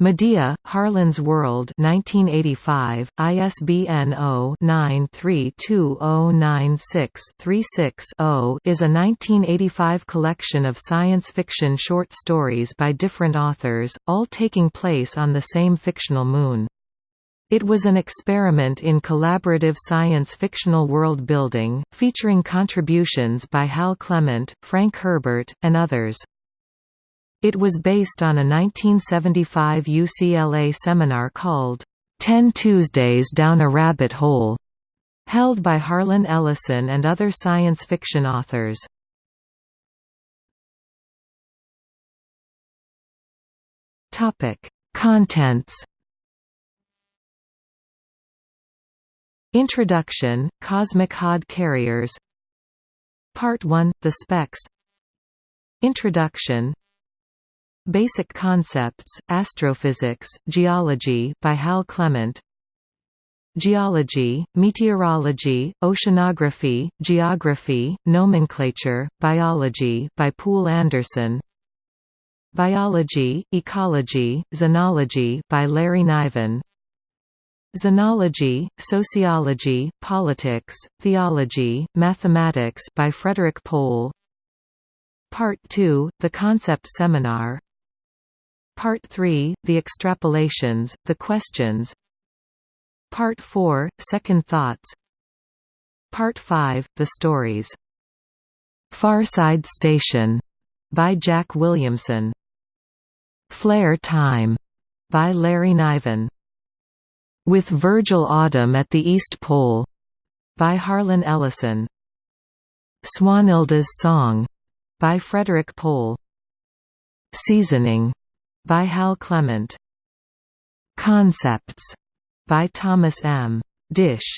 Medea, Harlan's World 1985, ISBN 0-932096-36-0 is a 1985 collection of science fiction short stories by different authors, all taking place on the same fictional moon. It was an experiment in collaborative science fictional world building, featuring contributions by Hal Clement, Frank Herbert, and others. It was based on a 1975 UCLA seminar called, Ten Tuesdays Down a Rabbit Hole, held by Harlan Ellison and other science fiction authors. Contents. Introduction, Cosmic Hod Carriers. Part 1, The Specs. Introduction Basic Concepts, Astrophysics, Geology by Hal Clement. Geology, Meteorology, Oceanography, Geography, Nomenclature, Biology by Poul Anderson. Biology, Ecology, Xenology by Larry Niven. Xenology, Sociology, Politics, Theology, Mathematics by Frederik Pohl Part 2, The Concept Seminar Part 3, The Extrapolations, The Questions. Part 4, Second Thoughts. Part 5, The Stories. Farside Station. By Jack Williamson. Flare Time. By Larry Niven. With Virgil Oddum at the East Pole. By Harlan Ellison. Swanhilda's Song. By Frederik Pohl. Seasoning by Hal Clement. Concepts by Thomas M. Disch.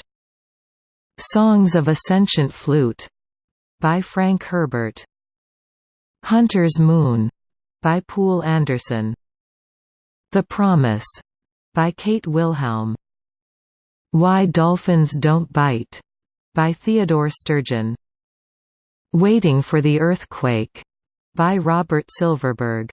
Songs of a Sentient Flute by Frank Herbert. Hunter's Moon by Poul Anderson. The Promise by Kate Wilhelm. Why Dolphins Don't Bite by Theodore Sturgeon. Waiting for the Earthquake by Robert Silverberg.